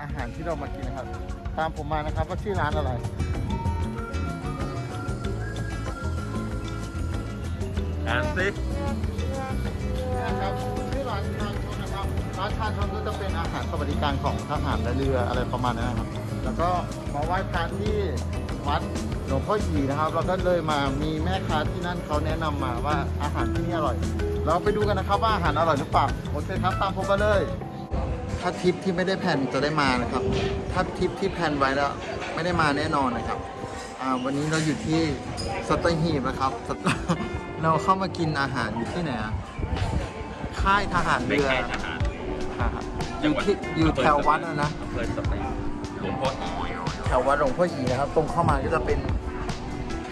อาหารที่เรามากินนะครับ ตามผมมานะครับว่าชื่อร้านอะไรอ่านสินะครับชื่อร้านชานชนนะครับร้านชานชนก็จะเป็นอาหารสวัสดิการของทหารและเรืออะไรประมาณนั้นนะครับ แล้วก็มาไหว้พระที่วัดหลวงพ่อหยีนะครับ เราก็เลยมามีแม่ค้าที่นั่นเขาแนะนำมาว่าอาหารที่นี่อร่อย เราไปดูกันนะครับว่าอาหารอร่อยหรือเปล่าโอเคครับตามผมมาเลย ถ้าทริปที่ไม่ได้แผนจะได้มานะครับ ถ้าทริปที่แผนไว้แล้วไม่ได้มาแน่นอนนะครับอ่าวันนี้เราอยู่ที่สัตหีบนะครับสัตเราเข้ามากินอาหารอยู่ที่ไหนอะค่ายทหารไม่เรือใช่ทหารอ่าฮะอยู่ที่อยู่แถววัดนะนะอำเภอสตึกหลวงพ่ออีแถววัดหลวงพ่อหยีนะครับ ตรงเข้ามาก็จะเป็น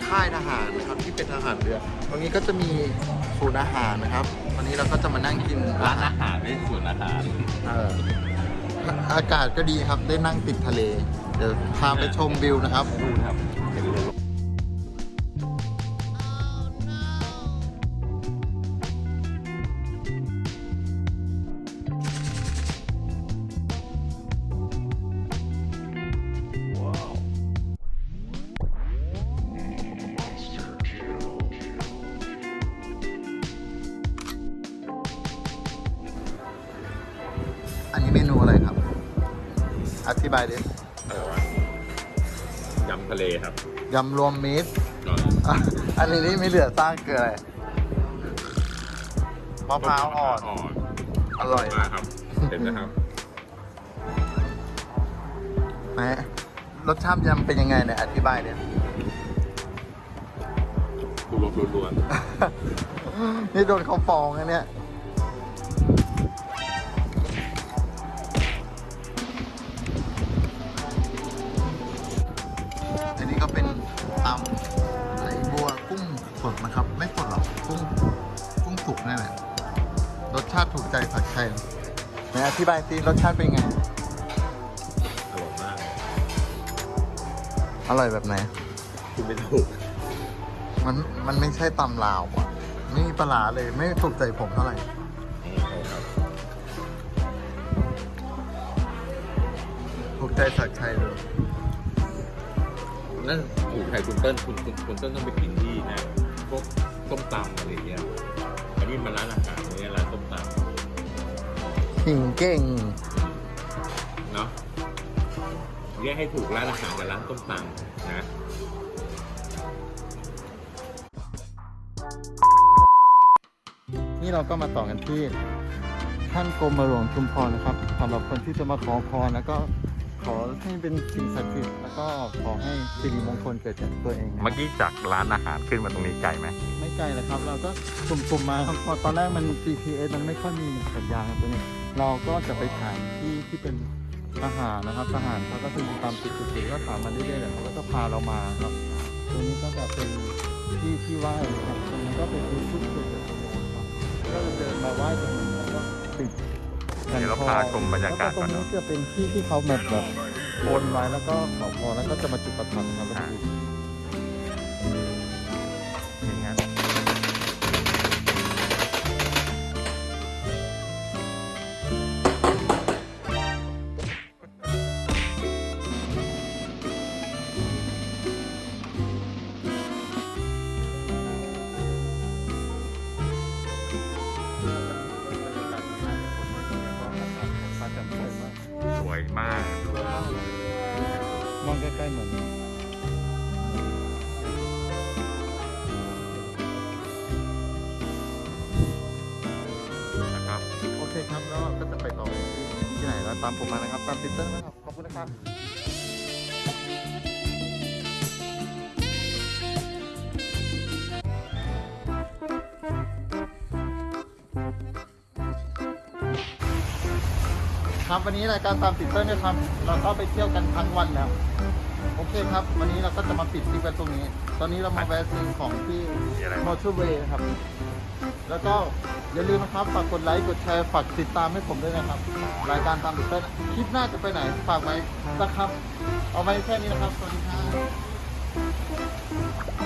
ค่ายทหารนะครับที่เป็นทหารเรือ ตรงนี้ก็จะมี ศูนย์อาหารนะครับ วันนี้เราก็จะมานั่งกินร้านอาหารไม่ใช่ส่วนอาหารเอออากาศก็ดีครับได้นั่งติดทะเล เดี๋ยวพาไปชมวิวนะครับ ดูครับ อันนี้เมนูอะไรครับ อธิบายดิอะไรวะยำทะเลครับยำรวมมิตรก็อะอันนี้นี่ไม่เหลือสร้างคืออะไรมะพร้าวอ่อนอ่อนอร่อยมากครับเห็นนะครับไหมรสชาติยำเป็นยังไงเนี่ยอธิบายเนี่ยดูรสล้วนนี่โดนเขาฟ้องนะเนี่ย สดนะครับ ไม่สดหรอกกุ้งกุ้งสุกนั่นแหละรสชาติถูกใจผัดไทยไหนอธิบายสิรสชาติเป็นไงๆอร่อยมากอร่อยแบบไหนคุณไม่ถูกมันมันไม่ใช่ตำลาวอะไม่มีปลาร้าเลยไม่ถูกใจผมเท่าไหร่อืมครับถูกใจผัดไทยเลยนั่นถูกใครคุณเติ้ลคุณคุณคุณเติ้ลต้องไปกินที่นะ พวกต้มตำอะไรอย่างเงี้ยอันนี้มันร้านอาหารไม่ใช่ร้านต้มตหิงเก่งำเนาะแยกให้ถูกร้านอาหารกับร้านต้มตำนะนี่เราก็มาต่อกันที่ท่านกรมหลวงชุมพรนะครับสำหรับคนที่จะมาขอพรแล้วก็ ขอให้เป็นสิ่งศักดิ์สิทธิ์แล้วก็ขอให้สิริมงคลเกิดจากตัวเองนะเมื่อกี้จากร้านอาหารขึ้นมาตรงนี้ไกลไหมไม่ไกลเลยครับ เราก็สุ่มๆมาครับพอตอนแรกมัน GPS มันไม่ค่อยมีสัญญาณครับตัวนี้ เราก็จะไปถามที่ที่เป็นทหารนะครับทหารเขาก็คือตามติดติดๆก็ถามมาเรื่อยๆเลยเขาก็จะพาเรามาครับตรงนี้ก็จะเป็นที่ที่ไหว้นะครับตรงนี้ก็เป็นที่ชุดเกิดจากตัวเองครับก็จะเดินมาไหว้ตรงนี้แล้วก็ติด เดี๋ยวเราพาชมบรรยากาศแล้วก็ตรงก่อนนี้เนอะจะเป็นที่ที่เขาแบบแบบบนไว้แล้วก็ขอพรแล้วก็จะมาจุดประทัดครับอ่าอย่า วยมากมองใกล้ๆเหมือนนะครับ โอเคครับแล้วก็จะไปต่อที่ที่ไหนแล้วตามผมมานะครับ ตามติดเตอร์นะครับ ขอบคุณนะครับ ครับ วันนี้รายการตามติดเตอร์เนี่ยครับ เราก็ไปเที่ยวกันทั้งวันแล้ว โอเคครับ วันนี้เราก็จะมาปิดคลิปกันตรงนี้ ตอนนี้เรามาแวะซื้อของที่มอะไรมอเตอร์เวย์ครับ แล้วก็อย่าลืมนะครับ ฝากกดไลค์ กดแชร์ ฝากติดตามให้ผมด้วยนะครับ รายการตามติดเต้นคลิปหน้าจะไปไหน ฝากไว้สักครับ เอาไว้แค่นี้นะครับ สวัสดีครับ